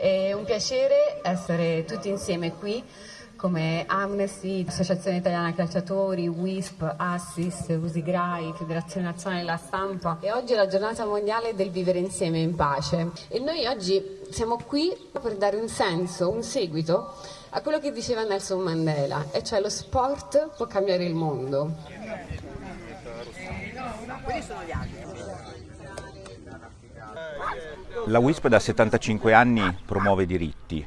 È un piacere essere tutti insieme qui come Amnesty, Associazione Italiana Calciatori, WISP, Assist, Usigrai, Federazione Nazionale della Stampa. E oggi è la giornata mondiale del vivere insieme in pace. E noi oggi siamo qui per dare un senso, un seguito a quello che diceva Nelson Mandela e cioè lo sport può cambiare il mondo. La WISP da 75 anni promuove diritti,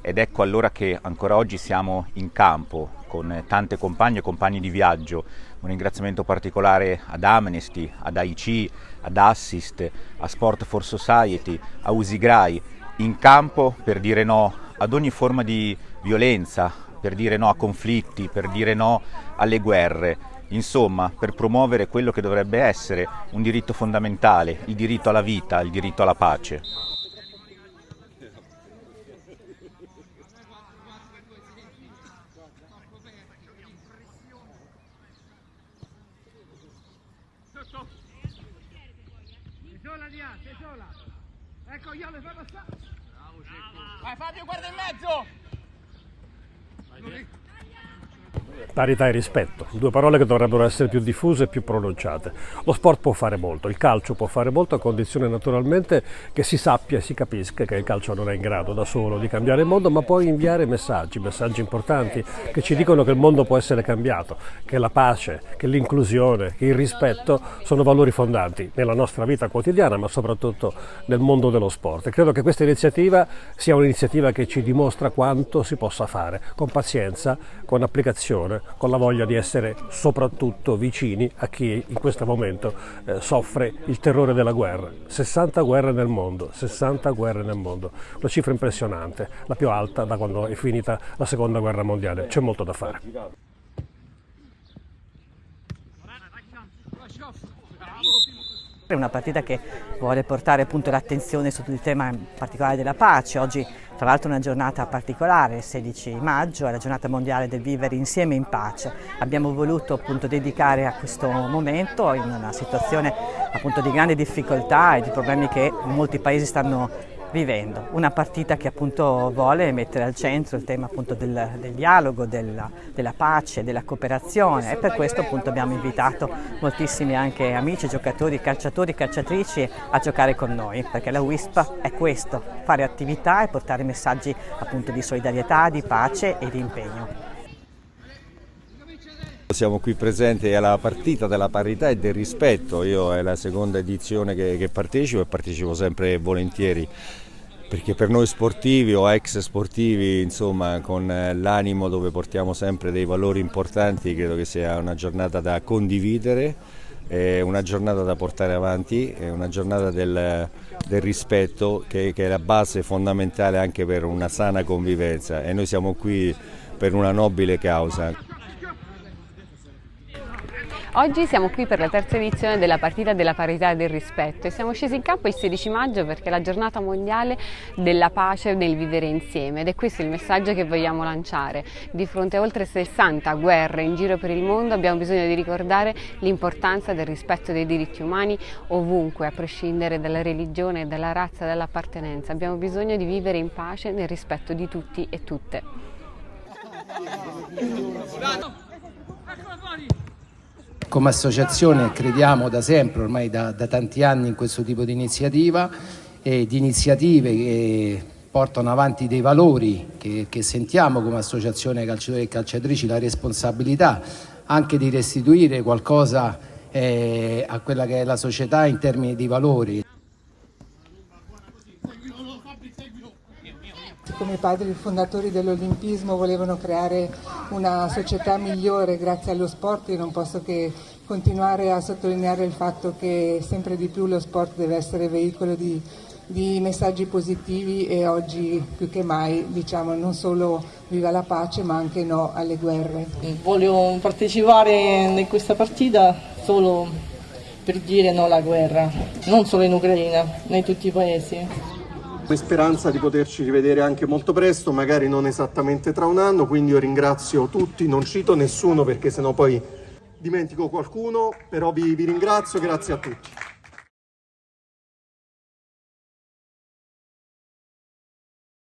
ed ecco allora che ancora oggi siamo in campo con tante compagne e compagni di viaggio. Un ringraziamento particolare ad Amnesty, ad AIC, ad Assist, a Sport for Society, a Usigrai, in campo per dire no ad ogni forma di violenza, per dire no a conflitti, per dire no alle guerre. Insomma, per promuovere quello che dovrebbe essere un diritto fondamentale, il diritto alla vita, il diritto alla pace. sola di A, sei sola. Ecco, io le fai passare. Bravo, Vai Fabio, guarda in mezzo. Vai, Parità e rispetto, due parole che dovrebbero essere più diffuse e più pronunciate. Lo sport può fare molto, il calcio può fare molto a condizione naturalmente che si sappia e si capisca che il calcio non è in grado da solo di cambiare il mondo, ma può inviare messaggi, messaggi importanti che ci dicono che il mondo può essere cambiato, che la pace, che l'inclusione, che il rispetto sono valori fondanti nella nostra vita quotidiana, ma soprattutto nel mondo dello sport. E credo che questa iniziativa sia un'iniziativa che ci dimostra quanto si possa fare con pazienza, con applicazione con la voglia di essere soprattutto vicini a chi in questo momento eh, soffre il terrore della guerra. 60 guerre nel mondo, 60 guerre nel mondo, una cifra impressionante, la più alta da quando è finita la seconda guerra mondiale, c'è molto da fare. È una partita che vuole portare l'attenzione sul tema in particolare della pace. Oggi tra l'altro una giornata particolare, il 16 maggio, è la giornata mondiale del vivere insieme in pace. Abbiamo voluto appunto dedicare a questo momento in una situazione appunto di grande difficoltà e di problemi che molti paesi stanno vivendo. Una partita che appunto vuole mettere al centro il tema appunto del, del dialogo, della, della, pace, della cooperazione e per questo appunto abbiamo invitato moltissimi anche amici, giocatori, calciatori, calciatrici a giocare con noi perché la WISP è questo, fare attività e portare messaggi appunto di solidarietà, di pace e di impegno. Siamo qui presenti alla partita della parità e del rispetto, io è la seconda edizione che, che partecipo e partecipo sempre volentieri perché per noi sportivi o ex sportivi, insomma, con l'animo dove portiamo sempre dei valori importanti, credo che sia una giornata da condividere, una giornata da portare avanti, una giornata del, del rispetto che, che è la base fondamentale anche per una sana convivenza e noi siamo qui per una nobile causa. Oggi siamo qui per la terza edizione della partita della parità e del rispetto e siamo scesi in campo il 16 maggio perché è la giornata mondiale della pace del vivere insieme ed è questo il messaggio che vogliamo lanciare. Di fronte a oltre 60 guerre in giro per il mondo abbiamo bisogno di ricordare l'importanza del rispetto dei diritti umani ovunque, a prescindere dalla religione, dalla razza, dall'appartenenza. Abbiamo bisogno di vivere in pace nel rispetto di tutti e tutte. Come associazione crediamo da sempre, ormai da, da tanti anni, in questo tipo di iniziativa e di iniziative che portano avanti dei valori che, che sentiamo come associazione calciatori e calciatrici la responsabilità anche di restituire qualcosa eh, a quella che è la società in termini di valori. Come i padri fondatori dell'Olimpismo volevano creare una società migliore grazie allo sport, io non posso che continuare a sottolineare il fatto che sempre di più lo sport deve essere veicolo di, di messaggi positivi e oggi più che mai diciamo non solo viva la pace ma anche no alle guerre. Voglio partecipare in questa partita solo per dire no alla guerra, non solo in Ucraina, ma in tutti i paesi speranza di poterci rivedere anche molto presto, magari non esattamente tra un anno, quindi io ringrazio tutti, non cito nessuno perché sennò poi dimentico qualcuno, però vi, vi ringrazio, grazie a tutti.